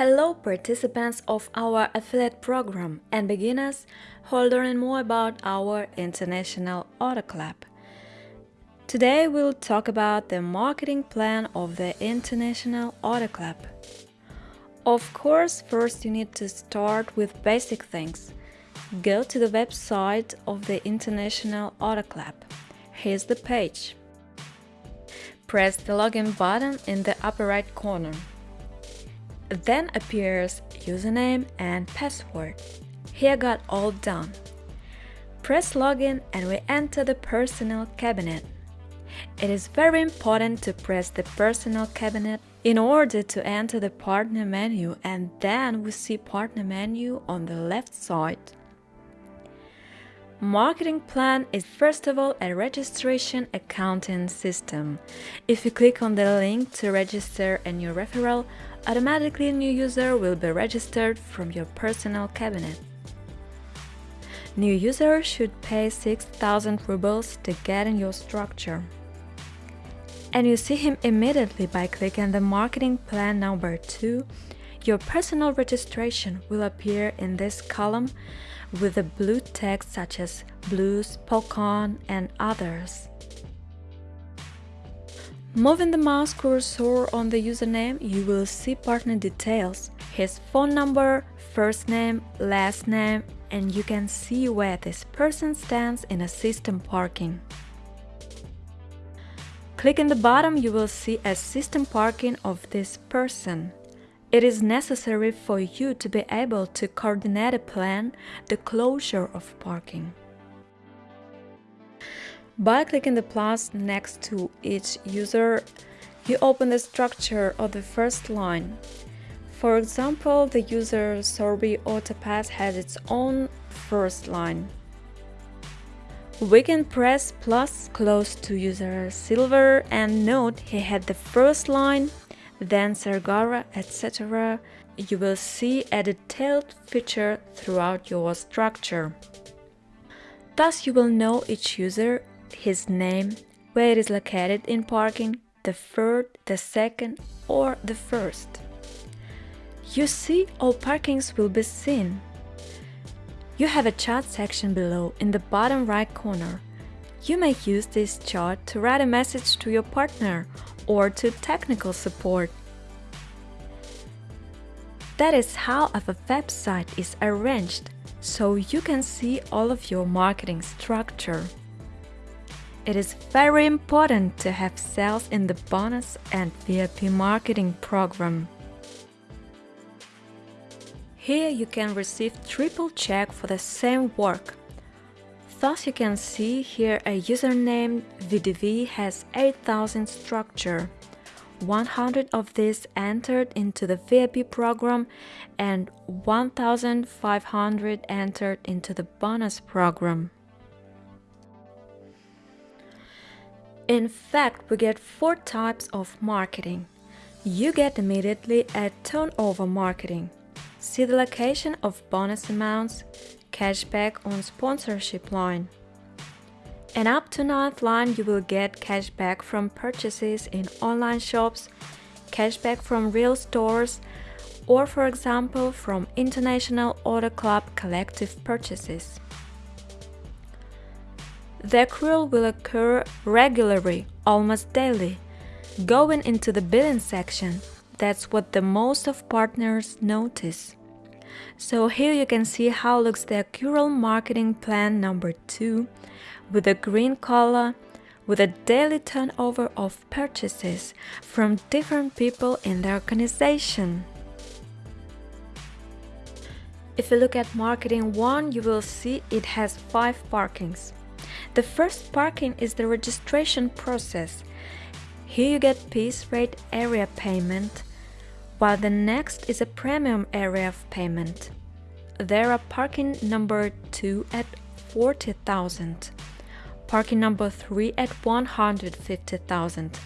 Hello participants of our affiliate program and beginners who learning more about our International Auto Club. Today we'll talk about the marketing plan of the International Auto Club. Of course, first you need to start with basic things. Go to the website of the International Auto Club. Here's the page. Press the login button in the upper right corner. Then appears username and password. Here got all done. Press login and we enter the personal cabinet. It is very important to press the personal cabinet in order to enter the partner menu and then we see partner menu on the left side. Marketing plan is first of all a registration accounting system. If you click on the link to register a new referral, automatically a new user will be registered from your personal cabinet. New users should pay 6000 rubles to get in your structure. And you see him immediately by clicking the marketing plan number 2. Your personal registration will appear in this column with the blue text such as Blues, Polkon and others. Moving the mouse cursor on the username, you will see partner details, his phone number, first name, last name, and you can see where this person stands in a system parking. Click in the bottom, you will see a system parking of this person. It is necessary for you to be able to coordinate a plan the closure of parking. By clicking the plus next to each user, you open the structure of the first line. For example, the user Sorby Autopass has its own first line. We can press plus close to user Silver and note he had the first line, then Sergara, etc. You will see a detailed feature throughout your structure. Thus you will know each user his name, where it is located in parking, the third, the second or the first. You see all parkings will be seen. You have a chat section below in the bottom right corner. You may use this chat to write a message to your partner or to technical support. That is how a website is arranged, so you can see all of your marketing structure. It is very important to have sales in the bonus and VIP marketing program. Here you can receive triple check for the same work. Thus you can see here a username VDV has 8000 structure. 100 of these entered into the VIP program and 1500 entered into the bonus program. In fact, we get four types of marketing. You get immediately a turnover marketing. See the location of bonus amounts, cashback on sponsorship line. And up to ninth line you will get cashback from purchases in online shops, cashback from real stores, or for example from International Auto Club collective purchases. The accrual will occur regularly, almost daily. Going into the billing section, that's what the most of partners notice. So here you can see how looks the accrual marketing plan number 2 with a green color with a daily turnover of purchases from different people in the organization. If you look at marketing 1, you will see it has 5 parkings. The first parking is the registration process. Here you get piece rate area payment, while the next is a premium area of payment. There are parking number 2 at 40,000, parking number 3 at 150,000,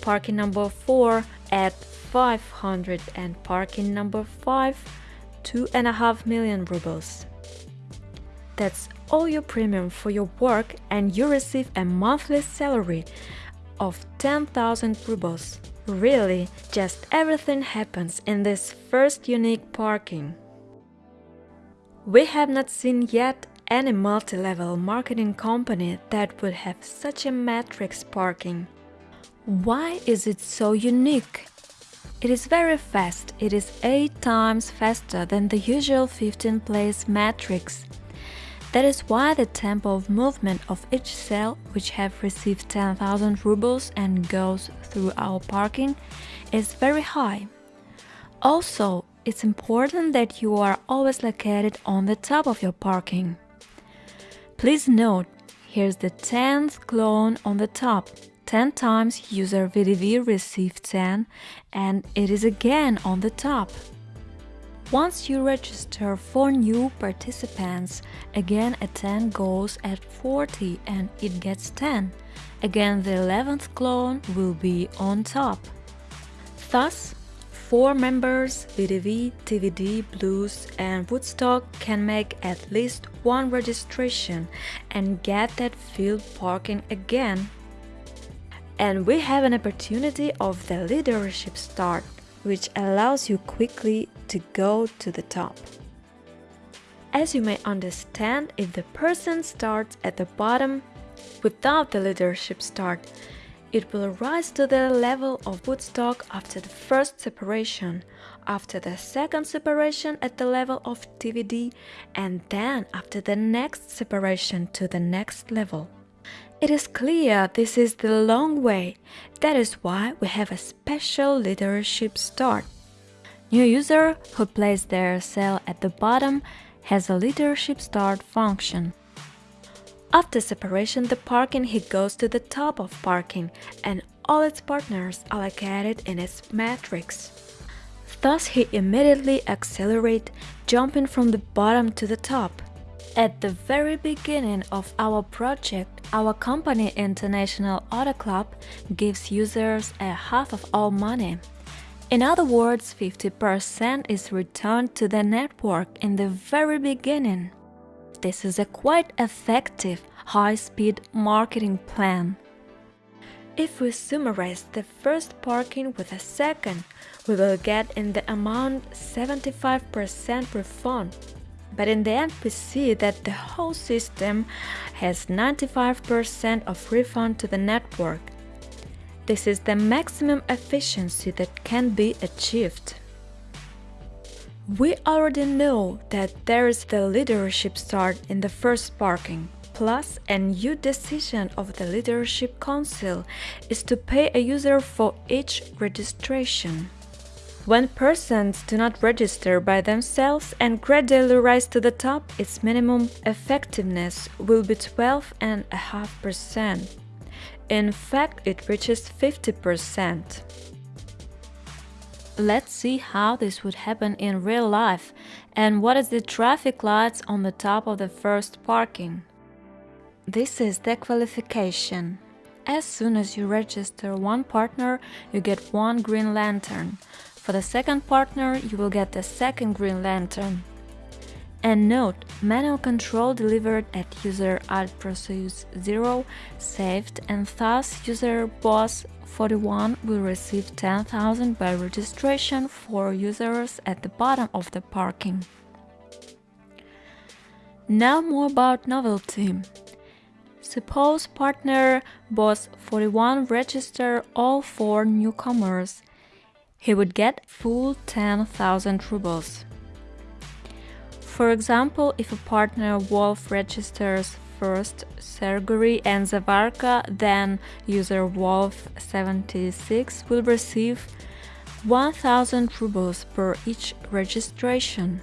parking number 4 at 500 and parking number 5 2.5 million rubles. That's all your premium for your work and you receive a monthly salary of 10,000 rubles, Really, just everything happens in this first unique parking. We have not seen yet any multi-level marketing company that would have such a matrix parking. Why is it so unique? It is very fast, it is 8 times faster than the usual 15 place matrix. That is why the tempo of movement of each cell, which have received 10,000 rubles and goes through our parking, is very high. Also, it's important that you are always located on the top of your parking. Please note, here's the 10th clone on the top. 10 times user VDV received 10 and it is again on the top. Once you register for new participants, again a 10 goes at 40 and it gets 10. Again the 11th clone will be on top. Thus, 4 members VDV, TVD, Blues and Woodstock can make at least one registration and get that field parking again. And we have an opportunity of the leadership start which allows you quickly to go to the top. As you may understand, if the person starts at the bottom without the leadership start, it will rise to the level of Woodstock after the first separation, after the second separation at the level of TVD, and then after the next separation to the next level. It is clear this is the long way, that is why we have a special leadership start. New user who places their cell at the bottom has a leadership start function. After separation the parking he goes to the top of parking and all its partners are located in its matrix. Thus he immediately accelerate, jumping from the bottom to the top. At the very beginning of our project, our company International Auto Club gives users a half of all money. In other words, 50% is returned to the network in the very beginning. This is a quite effective, high-speed marketing plan. If we summarize the first parking with a second, we will get in the amount 75% refund but in the end we see that the whole system has 95% of refund to the network. This is the maximum efficiency that can be achieved. We already know that there is the leadership start in the first parking. Plus, a new decision of the Leadership Council is to pay a user for each registration. When persons do not register by themselves and gradually rise to the top, its minimum effectiveness will be 12.5%. In fact, it reaches 50%. Let's see how this would happen in real life and what is the traffic lights on the top of the first parking. This is the qualification. As soon as you register one partner, you get one green lantern. For the second partner, you will get the second Green Lantern. And note, manual control delivered at user alt process 0 saved and thus user boss 41 will receive 10,000 by registration for users at the bottom of the parking. Now more about novelty. Suppose partner boss 41 register all four newcomers he would get full 10,000 rubles. For example, if a partner Wolf registers first Serguri and Zavarka, then user Wolf76 will receive 1000 rubles per each registration.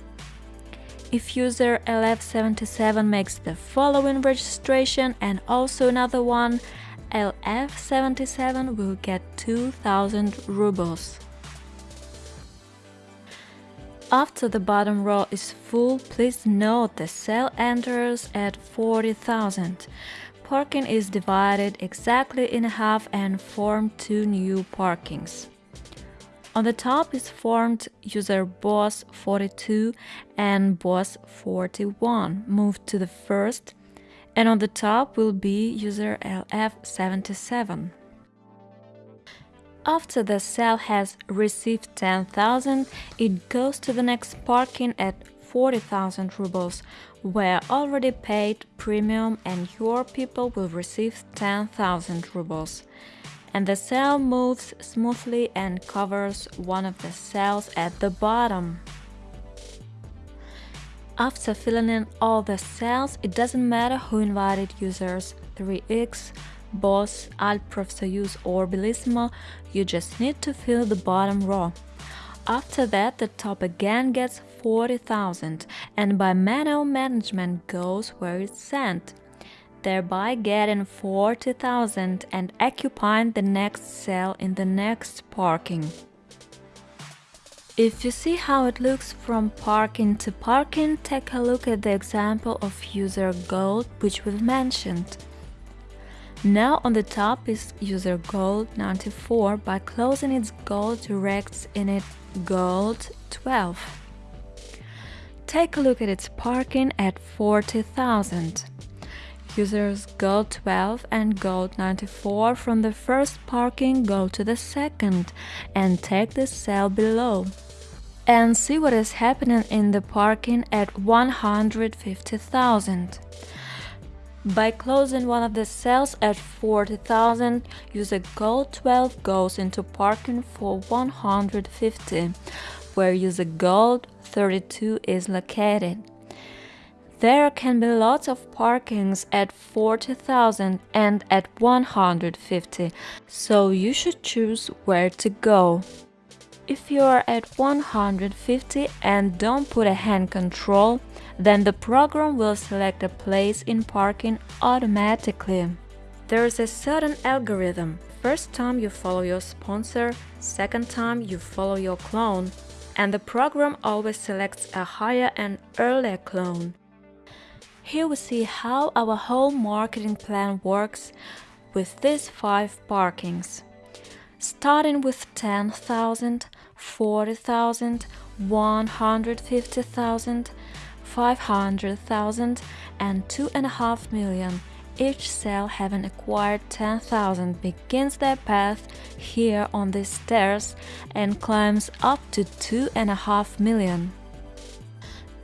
If user LF77 makes the following registration and also another one, LF77 will get 2000 rubles. After the bottom row is full, please note the cell enters at 40,000. Parking is divided exactly in half and form two new parkings. On the top is formed user boss 42 and boss 41 move to the first and on the top will be user LF77. After the cell has received 10,000, it goes to the next parking at 40,000 rubles, where already paid premium and your people will receive 10,000 rubles. And the cell moves smoothly and covers one of the cells at the bottom. After filling in all the cells, it doesn't matter who invited users, 3x, Boss, Alt Profsoyuz or Bellissimo, you just need to fill the bottom row. After that, the top again gets 40,000 and by manual management goes where it's sent, thereby getting 40,000 and occupying the next cell in the next parking. If you see how it looks from parking to parking, take a look at the example of user gold which we've mentioned. Now on the top is user gold 94 by closing its gold directs in it gold 12. Take a look at its parking at 40,000. Users gold 12 and gold 94 from the first parking go to the second and take the cell below and see what is happening in the parking at 150,000. By closing one of the cells at 40,000, user gold 12 goes into parking for 150, where user gold 32 is located. There can be lots of parkings at 40,000 and at 150, so you should choose where to go. If you are at 150 and don't put a hand control, then the program will select a place in parking automatically. There is a certain algorithm. First time you follow your sponsor, second time you follow your clone, and the program always selects a higher and earlier clone. Here we see how our whole marketing plan works with these five parkings. Starting with 10,000, 40,000, 150,000, 500,000 and 2.5 million. Each cell having acquired 10,000 begins their path here on these stairs and climbs up to 2.5 million.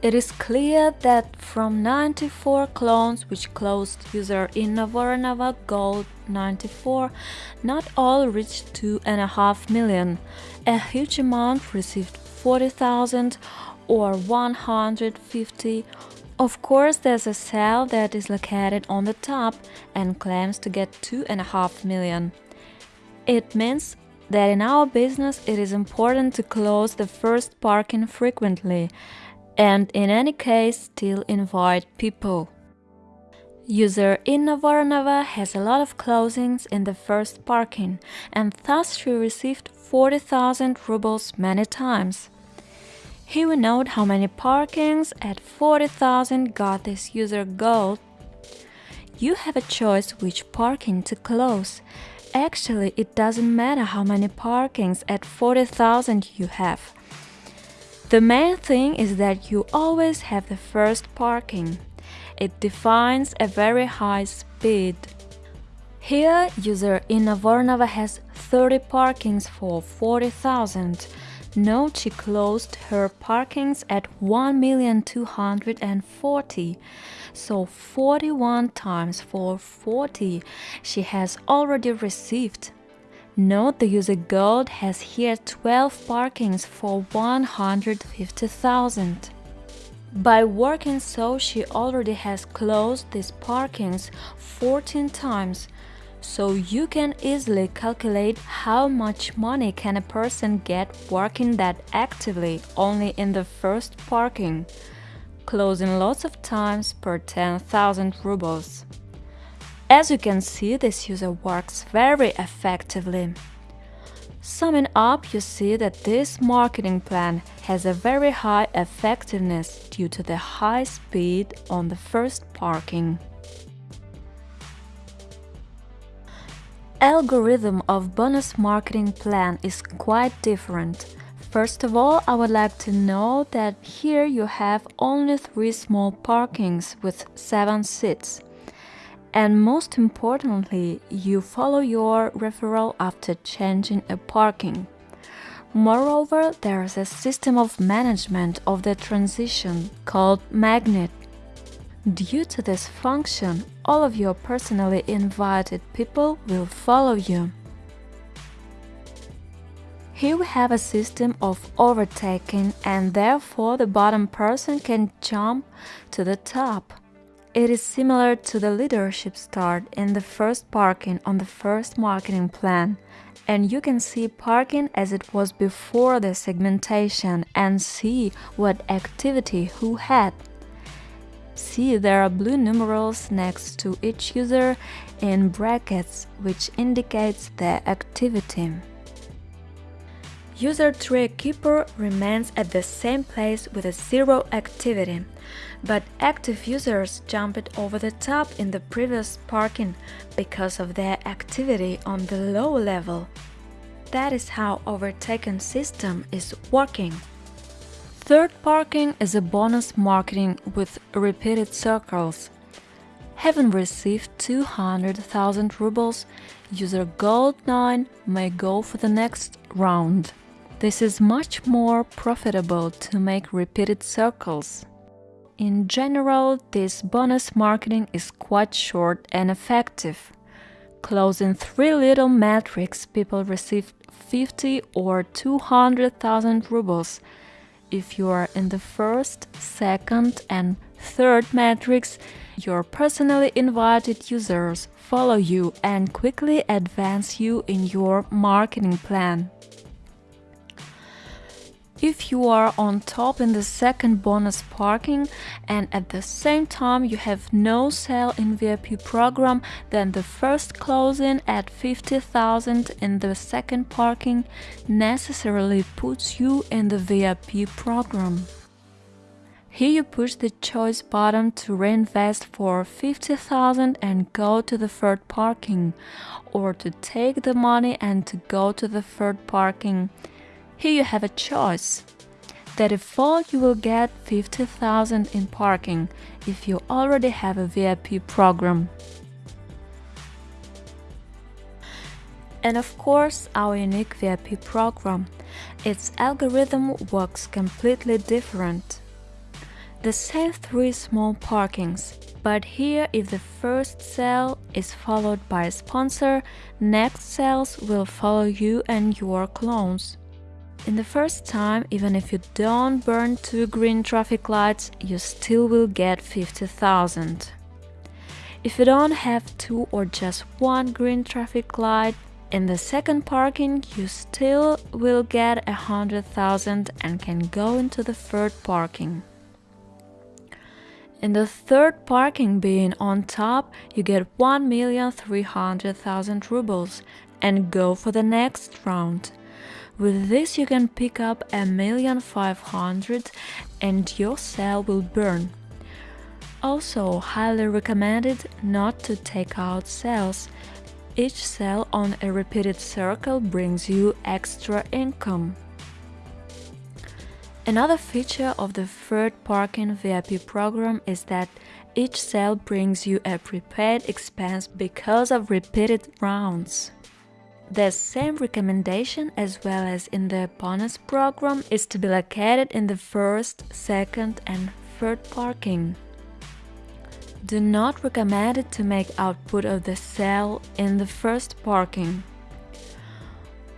It is clear that from 94 clones which closed user in Gold 94, not all reached 2.5 million. A huge amount received 40,000 or 150. Of course, there's a cell that is located on the top and claims to get 2.5 million. It means that in our business it is important to close the first parking frequently and in any case still invite people. User Inna Voronova has a lot of closings in the first parking and thus she received 40,000 rubles many times. Here we note how many parkings at 40,000 got this user gold. You have a choice which parking to close. Actually, it doesn't matter how many parkings at 40,000 you have. The main thing is that you always have the first parking. It defines a very high speed. Here, user Inna has 30 parkings for 40,000. Note she closed her parkings at 1,240. So 41 times for 40 she has already received. Note the user gold has here 12 parkings for 150,000. By working so, she already has closed these parkings 14 times, so you can easily calculate how much money can a person get working that actively only in the first parking, closing lots of times per 10,000 rubles. As you can see, this user works very effectively. Summing up, you see that this marketing plan has a very high effectiveness due to the high speed on the first parking. Algorithm of bonus marketing plan is quite different. First of all, I would like to know that here you have only three small parkings with 7 seats And most importantly, you follow your referral after changing a parking. Moreover, there is a system of management of the transition called Magnet. Due to this function, all of your personally invited people will follow you. Here we have a system of overtaking and therefore the bottom person can jump to the top. It is similar to the leadership start in the first parking on the first marketing plan. And you can see parking as it was before the segmentation and see what activity who had. See there are blue numerals next to each user in brackets which indicates their activity. User tree keeper remains at the same place with a zero activity, but active users jumped over the top in the previous parking because of their activity on the low level. That is how overtaken system is working. Third parking is a bonus marketing with repeated circles. Having received 200,000 rubles, user Gold 9 may go for the next round. This is much more profitable to make repeated circles. In general, this bonus marketing is quite short and effective. Closing three little metrics, people receive 50 or 200,000 rubles. If you are in the first, second, and third metrics, your personally invited users follow you and quickly advance you in your marketing plan. If you are on top in the second bonus parking and at the same time you have no sale in VIP program, then the first closing at 50,000 in the second parking necessarily puts you in the VIP program. Here you push the choice button to reinvest for 50,000 and go to the third parking, or to take the money and to go to the third parking. Here you have a choice. The default you will get 50,000 in parking if you already have a VIP program. And of course, our unique VIP program. Its algorithm works completely different. The same three small parkings, but here if the first sale is followed by a sponsor, next sales will follow you and your clones. In the first time, even if you don't burn two green traffic lights, you still will get 50,000. If you don't have two or just one green traffic light, in the second parking you still will get hundred thousand and can go into the third parking. In the third parking being on top, you get 1,300,000 rubles and go for the next round. With this you can pick up a million five hundred and your cell will burn. Also highly recommended not to take out cells. Each cell on a repeated circle brings you extra income. Another feature of the third parking VIP program is that each cell brings you a prepaid expense because of repeated rounds. The same recommendation as well as in the bonus program is to be located in the first, second and third parking. Do not recommend it to make output of the cell in the first parking.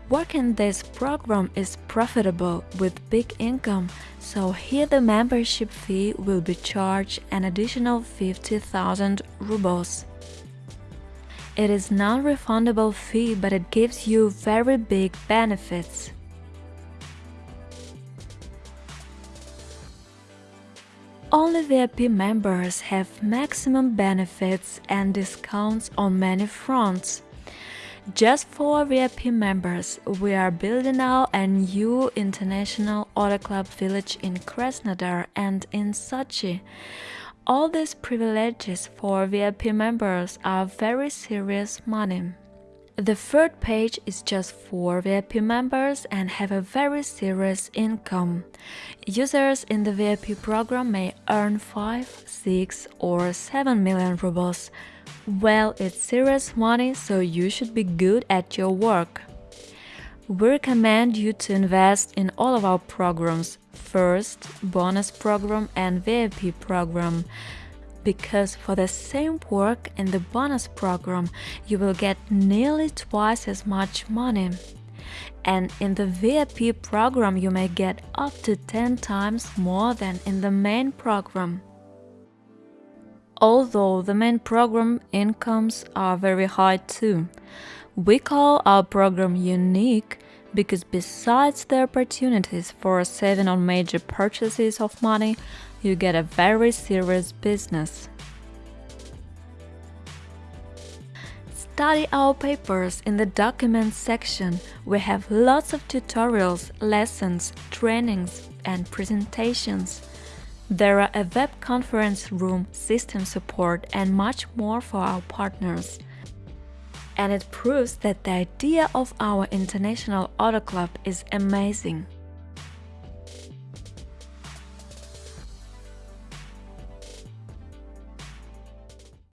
Working this program is profitable with big income, so here the membership fee will be charged an additional 50,000 rubles. It is non-refundable fee but it gives you very big benefits. Only VIP members have maximum benefits and discounts on many fronts. Just for VIP members, we are building now a new international auto club village in Krasnodar and in Sochi. All these privileges for VIP members are very serious money. The third page is just for VIP members and have a very serious income. Users in the VIP program may earn 5, 6 or 7 million rubles, Well, it's serious money, so you should be good at your work. We recommend you to invest in all of our programs first, bonus program, and VIP program. Because for the same work in the bonus program, you will get nearly twice as much money. And in the VIP program, you may get up to 10 times more than in the main program. Although the main program incomes are very high too. We call our program unique because besides the opportunities for saving on major purchases of money, you get a very serious business. Study our papers in the documents section. We have lots of tutorials, lessons, trainings, and presentations. There are a web conference room, system support, and much more for our partners and it proves that the idea of our International Auto Club is amazing.